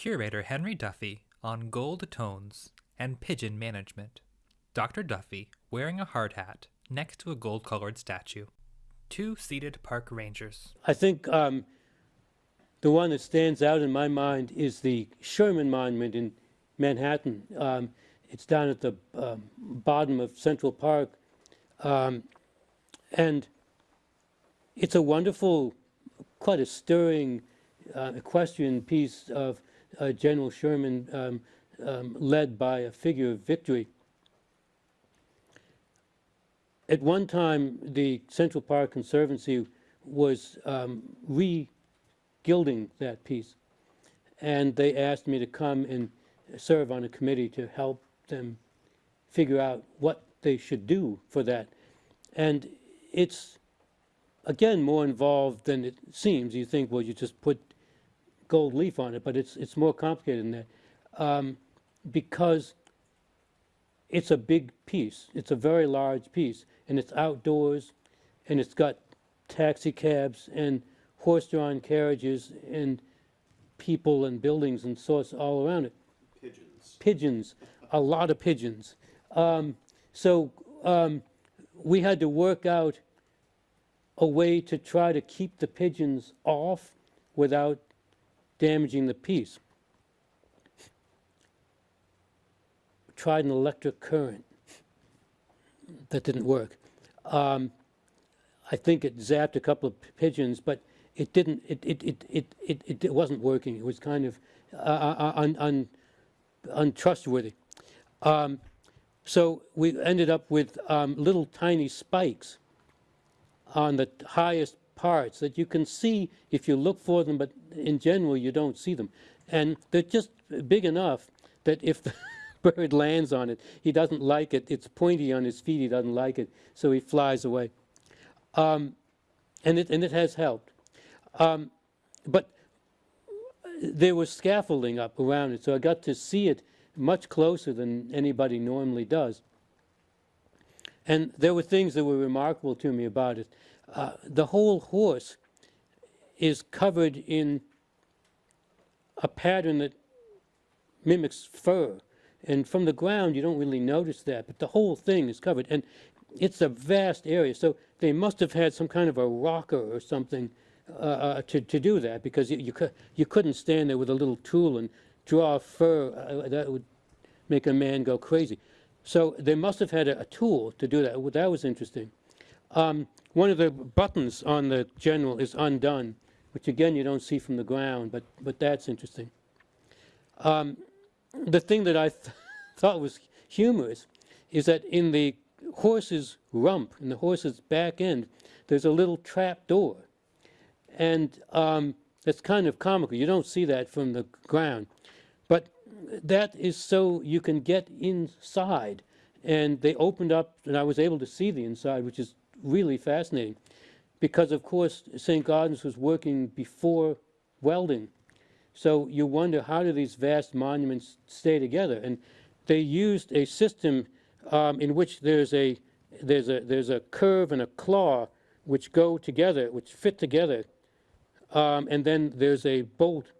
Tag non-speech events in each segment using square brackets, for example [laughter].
Curator Henry Duffy on gold tones and pigeon management. Dr. Duffy wearing a hard hat next to a gold colored statue. Two seated park rangers. I think um, the one that stands out in my mind is the Sherman Monument in Manhattan. Um, it's down at the um, bottom of Central Park. Um, and it's a wonderful, quite a stirring uh, equestrian piece of uh, General Sherman um, um, led by a figure of victory. At one time, the Central Park Conservancy was um, re-gilding that piece. And they asked me to come and serve on a committee to help them figure out what they should do for that. And it's, again, more involved than it seems. You think, well, you just put gold leaf on it, but it's, it's more complicated than that. Um, because it's a big piece. It's a very large piece, and it's outdoors, and it's got taxi cabs and horse-drawn carriages and people and buildings and sorts all around it. Pigeons. Pigeons, a lot of pigeons. Um, so um, we had to work out a way to try to keep the pigeons off without damaging the piece. Tried an electric current. That didn't work. Um, I think it zapped a couple of pigeons, but it didn't. It it it it it, it wasn't working. It was kind of uh, uh un, un, untrustworthy. Um, so we ended up with um, little tiny spikes on the highest parts that you can see if you look for them, but in general you don't see them. And they're just big enough that if the [laughs] bird lands on it, he doesn't like it. It's pointy on his feet, he doesn't like it, so he flies away. Um, and, it, and it has helped. Um, but there was scaffolding up around it, so I got to see it much closer than anybody normally does. And there were things that were remarkable to me about it. Uh, the whole horse is covered in a pattern that mimics fur. And from the ground, you don't really notice that, but the whole thing is covered. And it's a vast area. So they must have had some kind of a rocker or something uh, uh to, to do that because you, you, you couldn't stand there with a little tool and draw fur. Uh, that would make a man go crazy. So they must have had a, a tool to do that. That was interesting. Um, one of the buttons on the general is undone, which again you don't see from the ground, but, but that's interesting. Um, the thing that I th [laughs] thought was humorous is that in the horse's rump, in the horse's back end, there's a little trap door. And um, that's kind of comical. You don't see that from the ground. But that is so you can get inside. And they opened up, and I was able to see the inside, which is really fascinating. Because, of course, St. Gaudens was working before welding. So you wonder, how do these vast monuments stay together? And they used a system um, in which there's a, there's, a, there's a curve and a claw which go together, which fit together. Um, and then there's a bolt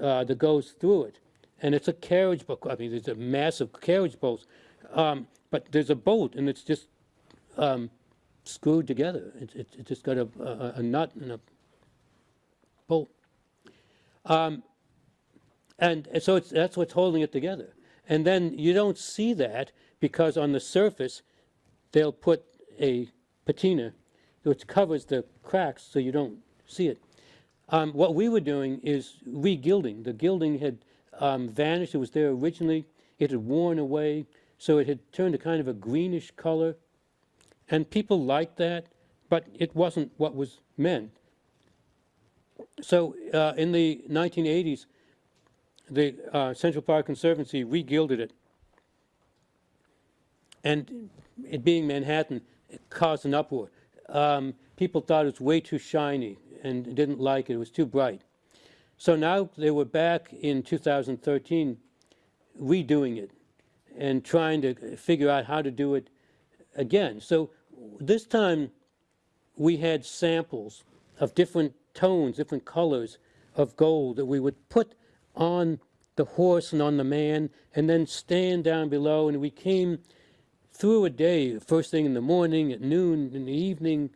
uh, that goes through it. And it's a carriage bolt. I mean, there's a massive carriage bolt. Um, but there's a bolt, and it's just um, screwed together. It, it, it, just got a, a, a, nut and a bolt. Um, and so that's what's holding it together. And then you don't see that because on the surface, they'll put a patina which covers the cracks so you don't see it. Um, what we were doing is re-gilding. The gilding had um, vanished. It was there originally. It had worn away, so it had turned a kind of a greenish color. And people liked that, but it wasn't what was meant. So uh, in the 1980s, the uh, Central Park Conservancy re-gilded it. And it being Manhattan, it caused an uproar. Um, people thought it was way too shiny and didn't like it. It was too bright. So now they were back in 2013 redoing it and trying to figure out how to do it again. So this time we had samples of different tones, different colors of gold that we would put on the horse and on the man, and then stand down below. And we came through a day, first thing in the morning, at noon, in the evening,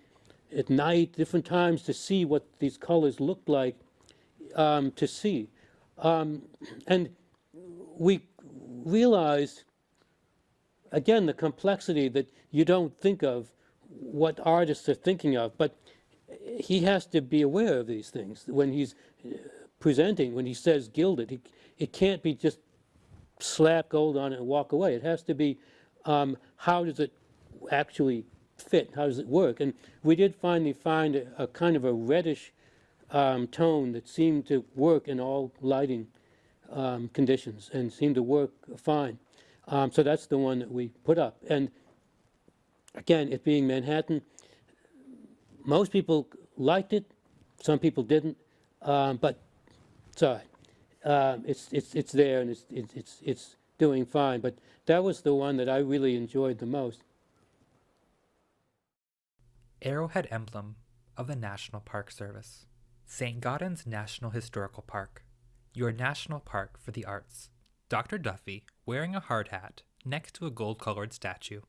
at night, different times to see what these colors looked like um, to see. Um, and we realized, again, the complexity that you don't think of what artists are thinking of, but he has to be aware of these things when he's uh, presenting, when he says gilded. He, it can't be just slap gold on it and walk away. It has to be um, how does it actually fit? How does it work? And we did finally find a, a kind of a reddish um, tone that seemed to work in all lighting um, conditions and seemed to work fine. Um, so that's the one that we put up. And again, it being Manhattan, most people liked it, some people didn't, um, but sorry. Um, it's, it's, it's there and it's, it's, it's, it's doing fine. But that was the one that I really enjoyed the most. Arrowhead emblem of the National Park Service. St. Gaudens National Historical Park. Your national park for the arts. Dr. Duffy wearing a hard hat next to a gold colored statue.